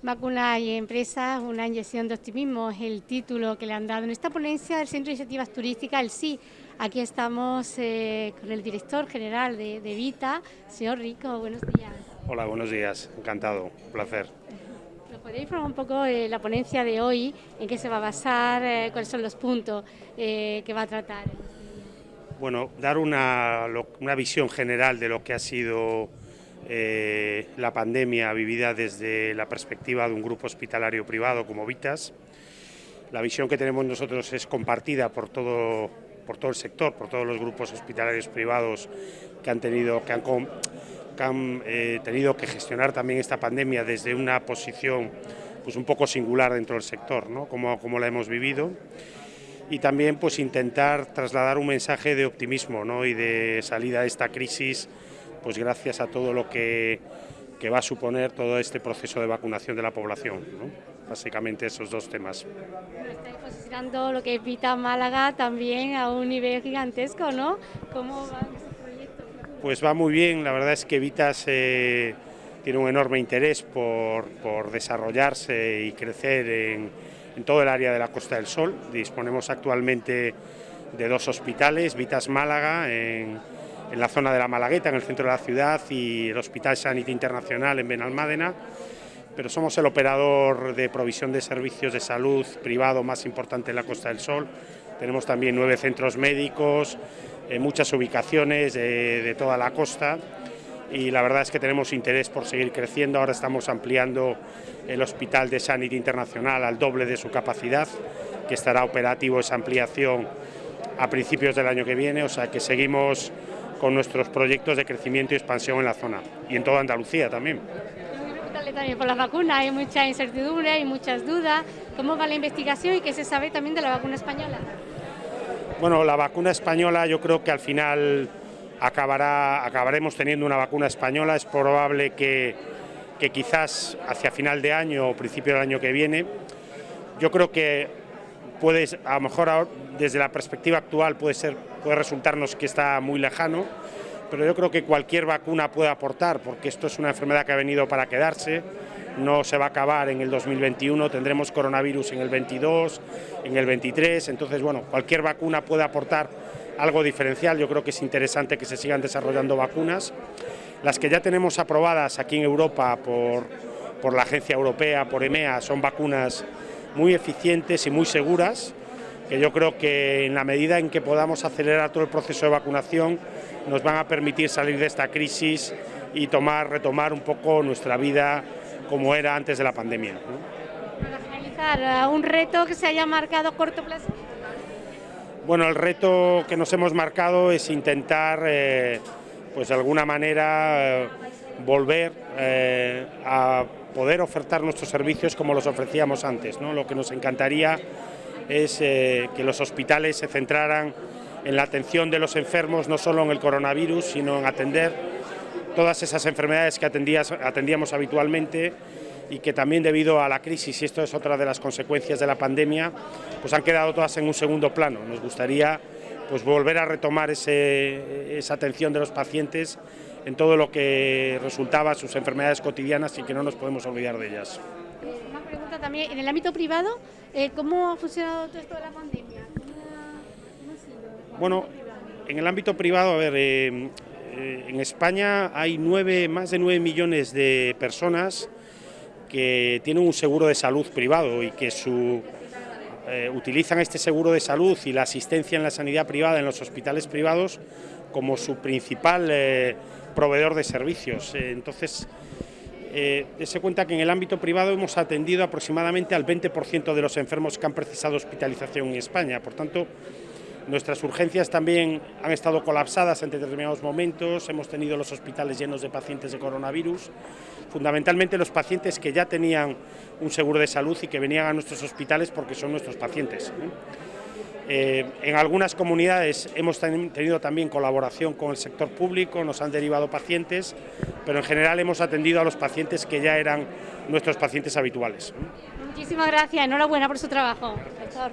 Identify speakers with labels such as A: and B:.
A: Vacuna y empresas, una inyección de optimismo es el título que le han dado en esta ponencia del Centro de Iniciativas Turísticas, el sí. Aquí estamos eh, con el director general de, Vita, señor Rico, buenos días.
B: Hola, buenos días, encantado, un placer.
A: ¿Nos podéis informar un poco de la ponencia de hoy? ¿En qué se va a basar? Eh, ¿Cuáles son los puntos eh, que va a tratar?
B: Bueno, dar una, una visión general de lo que ha sido eh, la pandemia vivida desde la perspectiva de un grupo hospitalario privado como Vitas. La visión que tenemos nosotros es compartida por todo, por todo el sector, por todos los grupos hospitalarios privados que han tenido que, eh, gestionar también esta pandemia desde una posición pues un poco singular dentro del sector, ¿no? como, como la hemos vivido y también pues intentar trasladar un mensaje de optimismo ¿no? y de salida de esta crisis pues gracias a todo lo que, va a suponer todo este proceso de vacunación de la población. Básicamente esos dos temas.
A: estáis posicionando lo que es Vita Málaga también a un nivel gigantesco, ¿no? ¿Cómo va ese proyecto?
B: Pues va muy bien, la verdad es que Vitas tiene un enorme interés por, desarrollarse y crecer en, en todo el área de la Costa del Sol. Disponemos actualmente de dos hospitales, Vitas Málaga en en la zona de la Malagueta, en el centro de la ciudad, y el Hospital Sanity Internacional en Benalmádena, pero somos el operador de provisión de servicios de salud privado más importante en la Costa del Sol. Tenemos también nueve centros médicos, en muchas ubicaciones de, toda la costa y la verdad es que tenemos interés por seguir creciendo. Ahora estamos ampliando el Hospital de Sanity Internacional al doble de su capacidad, que estará operativo esa ampliación a principios del año que viene, o sea que seguimos con nuestros proyectos de crecimiento y expansión en la zona y en toda Andalucía también.
A: También por la vacuna hay mucha incertidumbre, hay muchas dudas. ¿Cómo va la investigación y qué se sabe también de la vacuna española?
B: Bueno, la vacuna española yo creo que al final acabará, acabaremos teniendo una vacuna española. Es probable que, que quizás hacia final de año o principio del año que viene. Yo creo que puede, a lo mejor desde la perspectiva actual puede, ser, puede resultarnos que está muy lejano, pero yo creo que cualquier vacuna puede aportar, porque esto es una enfermedad que ha venido para quedarse, no se va a acabar en el 2021, tendremos coronavirus en el 22, en el 23, entonces bueno, cualquier vacuna puede aportar algo diferencial, yo creo que es interesante que se sigan desarrollando vacunas. Las que ya tenemos aprobadas aquí en Europa por, por la agencia europea, por EMEA, son vacunas muy eficientes y muy seguras, que yo creo que en la medida en que podamos acelerar todo el proceso de vacunación nos van a permitir salir de esta crisis y tomar, retomar un poco nuestra vida como era antes de la pandemia.
A: Para finalizar, ¿un reto que se haya marcado a corto plazo?
B: Bueno, el reto que nos hemos marcado es intentar, eh, pues de alguna manera, eh, volver eh, a poder ofertar nuestros servicios como los ofrecíamos antes. ¿no? Lo que nos encantaría es eh, que los hospitales se centraran en la atención de los enfermos, no solo en el coronavirus, sino en atender todas esas enfermedades que atendíamos habitualmente y que también debido a la crisis, y esto es otra de las consecuencias de la pandemia, pues han quedado todas en un segundo plano. Nos gustaría pues volver a retomar esa atención de los pacientes en todo lo que resultaba sus enfermedades cotidianas y que no nos podemos olvidar de ellas.
A: Una pregunta también, en el ámbito privado, eh, ¿cómo ha funcionado todo esto de la pandemia?
B: Bueno, en el ámbito privado, a ver, eh, eh, en España hay nueve, más de 9 millones de personas que tienen un seguro de salud privado y que su, utilizan este seguro de salud y la asistencia en la sanidad privada en los hospitales privados como su principal proveedor de servicios. Eh, entonces, eh, se cuenta que en el ámbito privado hemos atendido aproximadamente al 20% de los enfermos que han precisado hospitalización en España. Por tanto, nuestras urgencias también han estado colapsadas en determinados momentos, hemos tenido los hospitales llenos de pacientes de coronavirus, fundamentalmente los pacientes que ya tenían un seguro de salud y que venían a nuestros hospitales porque son nuestros pacientes. Eh, en algunas comunidades hemos tenido también colaboración con el sector público, nos han derivado pacientes, pero en general hemos atendido a los pacientes que ya eran nuestros pacientes habituales.
A: Muchísimas gracias, enhorabuena por su trabajo, profesor.